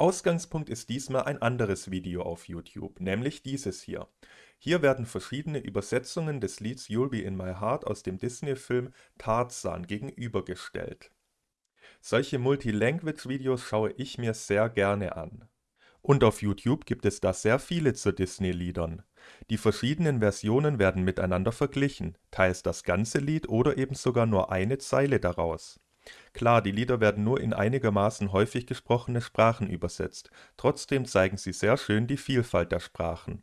Ausgangspunkt ist diesmal ein anderes Video auf YouTube, nämlich dieses hier. Hier werden verschiedene Übersetzungen des Lieds You'll Be In My Heart aus dem Disney-Film Tarzan gegenübergestellt. Solche Multilanguage-Videos schaue ich mir sehr gerne an. Und auf YouTube gibt es da sehr viele zu Disney-Liedern. Die verschiedenen Versionen werden miteinander verglichen, teils das ganze Lied oder eben sogar nur eine Zeile daraus. Klar, die Lieder werden nur in einigermaßen häufig gesprochene Sprachen übersetzt, trotzdem zeigen sie sehr schön die Vielfalt der Sprachen.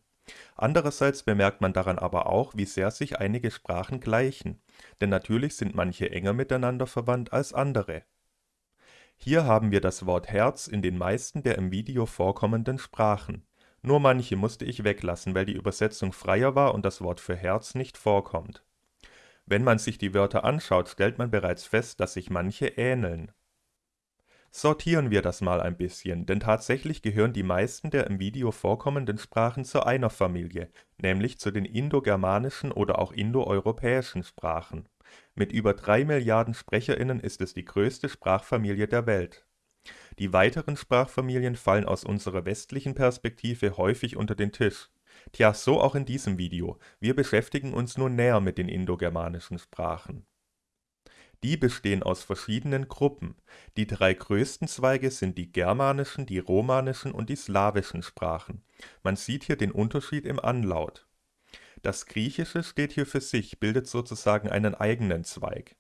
Andererseits bemerkt man daran aber auch, wie sehr sich einige Sprachen gleichen, denn natürlich sind manche enger miteinander verwandt als andere. Hier haben wir das Wort Herz in den meisten der im Video vorkommenden Sprachen. Nur manche musste ich weglassen, weil die Übersetzung freier war und das Wort für Herz nicht vorkommt wenn man sich die Wörter anschaut, stellt man bereits fest, dass sich manche ähneln. Sortieren wir das mal ein bisschen, denn tatsächlich gehören die meisten der im Video vorkommenden Sprachen zu einer Familie, nämlich zu den indogermanischen oder auch indoeuropäischen Sprachen. Mit über drei Milliarden SprecherInnen ist es die größte Sprachfamilie der Welt. Die weiteren Sprachfamilien fallen aus unserer westlichen Perspektive häufig unter den Tisch Tja, so auch in diesem Video. Wir beschäftigen uns nun näher mit den indogermanischen Sprachen. Die bestehen aus verschiedenen Gruppen. Die drei größten Zweige sind die germanischen, die romanischen und die slawischen Sprachen. Man sieht hier den Unterschied im Anlaut. Das Griechische steht hier für sich, bildet sozusagen einen eigenen Zweig.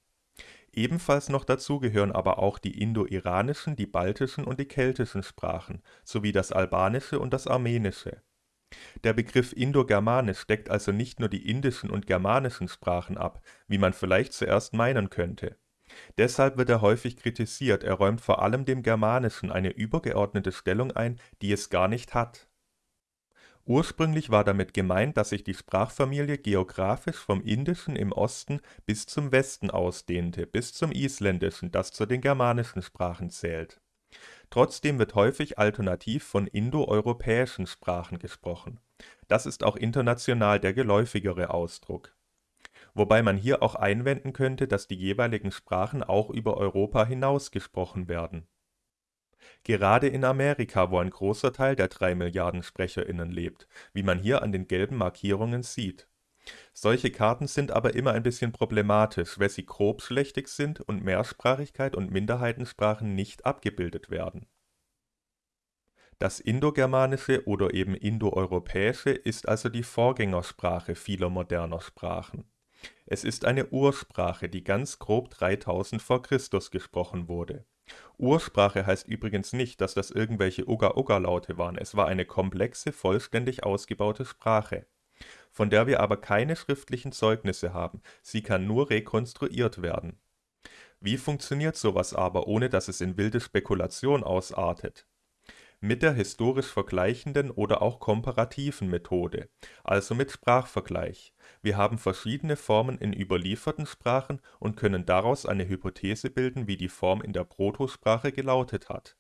Ebenfalls noch dazu gehören aber auch die indo-iranischen, die baltischen und die keltischen Sprachen, sowie das Albanische und das Armenische der Begriff Indogermanisch deckt also nicht nur die indischen und germanischen Sprachen ab, wie man vielleicht zuerst meinen könnte. Deshalb wird er häufig kritisiert, er räumt vor allem dem Germanischen eine übergeordnete Stellung ein, die es gar nicht hat. Ursprünglich war damit gemeint, dass sich die Sprachfamilie geografisch vom Indischen im Osten bis zum Westen ausdehnte, bis zum Isländischen, das zu den germanischen Sprachen zählt Trotzdem wird häufig alternativ von indoeuropäischen Sprachen gesprochen. Das ist auch international der geläufigere Ausdruck. Wobei man hier auch einwenden könnte, dass die jeweiligen Sprachen auch über Europa hinaus gesprochen werden. Gerade in Amerika, wo ein großer Teil der drei Milliarden SprecherInnen lebt, wie man hier an den gelben Markierungen sieht solche Karten sind aber immer ein bisschen problematisch, weil sie grobschlächtig sind und Mehrsprachigkeit und Minderheitensprachen nicht abgebildet werden. Das Indogermanische oder eben Indoeuropäische ist also die Vorgängersprache vieler moderner Sprachen. Es ist eine Ursprache, die ganz grob 3000 v. Chr. gesprochen wurde. Ursprache heißt übrigens nicht, dass das irgendwelche Uga-Uga-Laute waren, es war eine komplexe, vollständig ausgebaute Sprache von der wir aber keine schriftlichen Zeugnisse haben, sie kann nur rekonstruiert werden. Wie funktioniert sowas aber, ohne dass es in wilde Spekulation ausartet? Mit der historisch vergleichenden oder auch komparativen Methode, also mit Sprachvergleich. Wir haben verschiedene Formen in überlieferten Sprachen und können daraus eine Hypothese bilden, wie die Form in der Protosprache gelautet hat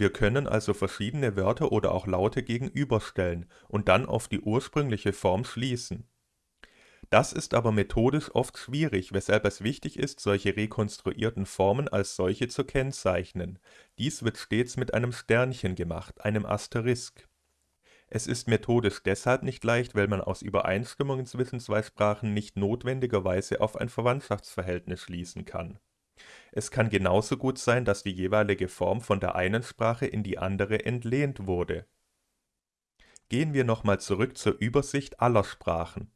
wir können also verschiedene Wörter oder auch Laute gegenüberstellen und dann auf die ursprüngliche Form schließen. Das ist aber methodisch oft schwierig, weshalb es wichtig ist, solche rekonstruierten Formen als solche zu kennzeichnen. Dies wird stets mit einem Sternchen gemacht, einem Asterisk. Es ist methodisch deshalb nicht leicht, weil man aus Übereinstimmungen zwischen zwei Sprachen nicht notwendigerweise auf ein Verwandtschaftsverhältnis schließen kann es kann genauso gut sein, dass die jeweilige Form von der einen Sprache in die andere entlehnt wurde. Gehen wir nochmal zurück zur Übersicht aller Sprachen.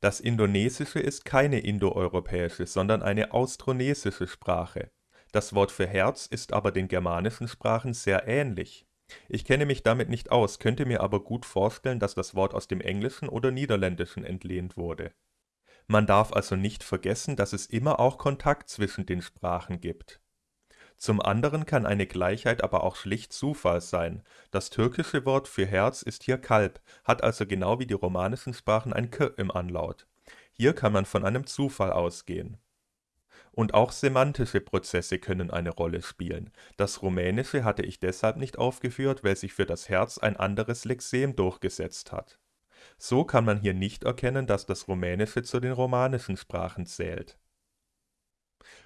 Das Indonesische ist keine indoeuropäische, sondern eine austronesische Sprache. Das Wort für Herz ist aber den germanischen Sprachen sehr ähnlich. Ich kenne mich damit nicht aus, könnte mir aber gut vorstellen, dass das Wort aus dem Englischen oder Niederländischen entlehnt wurde man darf also nicht vergessen, dass es immer auch Kontakt zwischen den Sprachen gibt. Zum anderen kann eine Gleichheit aber auch schlicht Zufall sein. Das türkische Wort für Herz ist hier Kalb, hat also genau wie die romanischen Sprachen ein k im Anlaut. Hier kann man von einem Zufall ausgehen. Und auch semantische Prozesse können eine Rolle spielen. Das Rumänische hatte ich deshalb nicht aufgeführt, weil sich für das Herz ein anderes Lexem durchgesetzt hat so kann man hier nicht erkennen, dass das Rumänische zu den romanischen Sprachen zählt.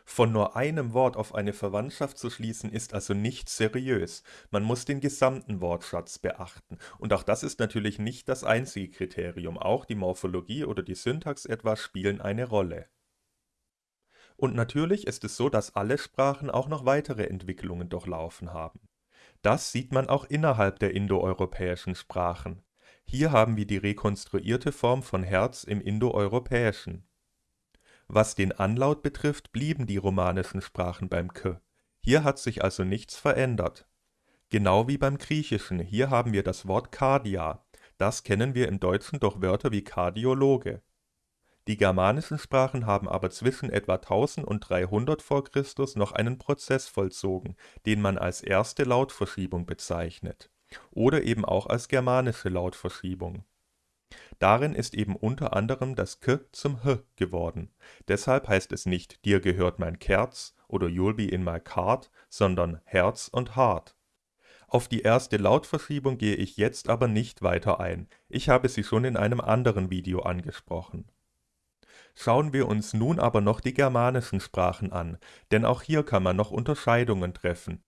Von nur einem Wort auf eine Verwandtschaft zu schließen, ist also nicht seriös. Man muss den gesamten Wortschatz beachten. Und auch das ist natürlich nicht das einzige Kriterium. Auch die Morphologie oder die Syntax etwa spielen eine Rolle. Und natürlich ist es so, dass alle Sprachen auch noch weitere Entwicklungen durchlaufen haben. Das sieht man auch innerhalb der indoeuropäischen Sprachen. Hier haben wir die rekonstruierte Form von Herz im Indoeuropäischen was den Anlaut betrifft, blieben die romanischen Sprachen beim k. Hier hat sich also nichts verändert. Genau wie beim Griechischen, hier haben wir das Wort Kardia, das kennen wir im Deutschen durch Wörter wie Kardiologe. Die germanischen Sprachen haben aber zwischen etwa 1000 und 300 v. Chr. noch einen Prozess vollzogen, den man als erste Lautverschiebung bezeichnet oder eben auch als germanische Lautverschiebung Darin ist eben unter anderem das k zum h geworden. Deshalb heißt es nicht Dir gehört mein Kerz oder You'll be in my cart, sondern Herz und Hart. Auf die erste Lautverschiebung gehe ich jetzt aber nicht weiter ein, ich habe sie schon in einem anderen Video angesprochen. Schauen wir uns nun aber noch die germanischen Sprachen an, denn auch hier kann man noch Unterscheidungen treffen,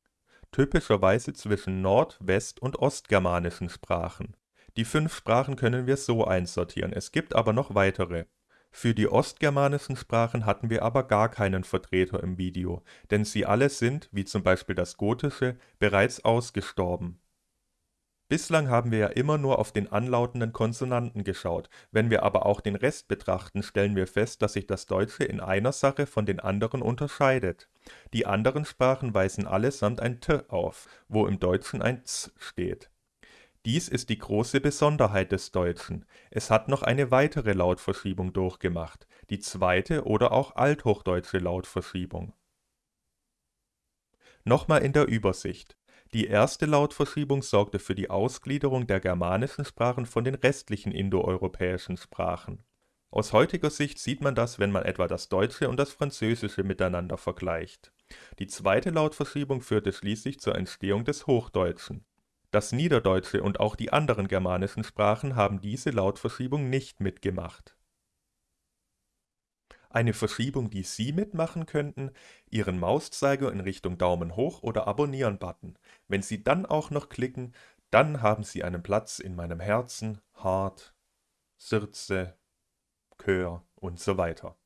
typischerweise zwischen nord west und ostgermanischen Sprachen die fünf Sprachen können wir so einsortieren, es gibt aber noch weitere. Für die ostgermanischen Sprachen hatten wir aber gar keinen Vertreter im Video, denn sie alle sind, wie zum Beispiel das Gotische, bereits ausgestorben. Bislang haben wir ja immer nur auf den anlautenden Konsonanten geschaut, wenn wir aber auch den Rest betrachten, stellen wir fest, dass sich das Deutsche in einer Sache von den anderen unterscheidet. Die anderen Sprachen weisen allesamt ein T auf, wo im Deutschen ein Z steht dies ist die große Besonderheit des Deutschen, es hat noch eine weitere Lautverschiebung durchgemacht, die zweite oder auch althochdeutsche Lautverschiebung. Nochmal in der Übersicht: Die erste Lautverschiebung sorgte für die Ausgliederung der germanischen Sprachen von den restlichen indoeuropäischen Sprachen. Aus heutiger Sicht sieht man das, wenn man etwa das Deutsche und das Französische miteinander vergleicht. Die zweite Lautverschiebung führte schließlich zur Entstehung des Hochdeutschen das Niederdeutsche und auch die anderen germanischen Sprachen haben diese Lautverschiebung nicht mitgemacht. Eine Verschiebung, die Sie mitmachen könnten: Ihren Mauszeiger in Richtung Daumen hoch oder Abonnieren-Button. Wenn Sie dann auch noch klicken, dann haben Sie einen Platz in meinem Herzen, Hart, Sirze, Chör und so weiter